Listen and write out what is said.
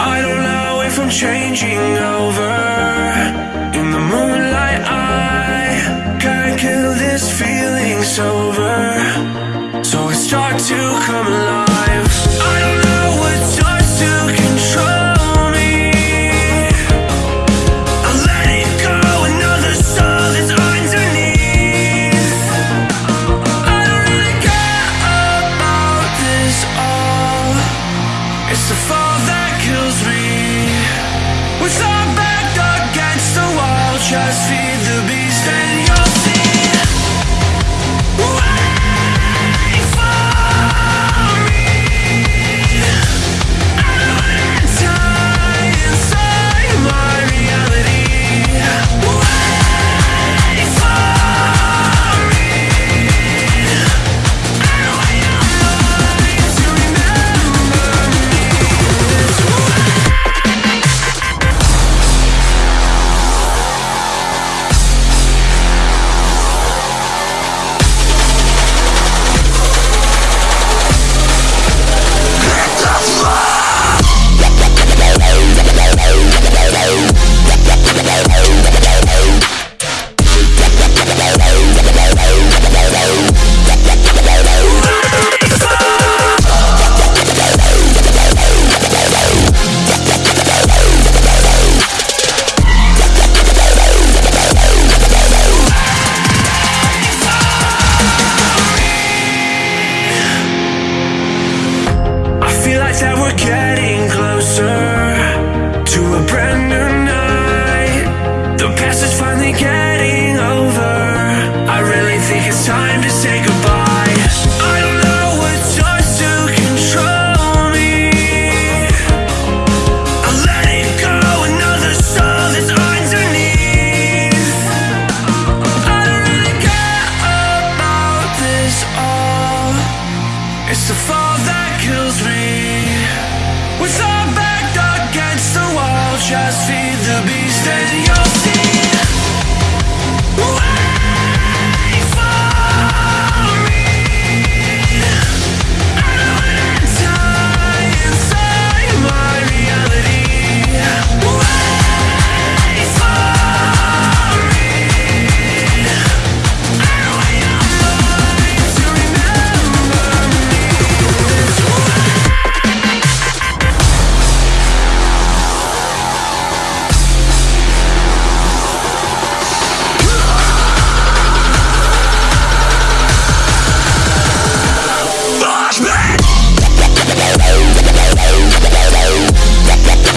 I don't lie away from changing over. In the moonlight I can't kill this feeling's over So it's start to come alive. just feel that we're getting closer to a brand new night. The past is finally getting. Just feed the beast and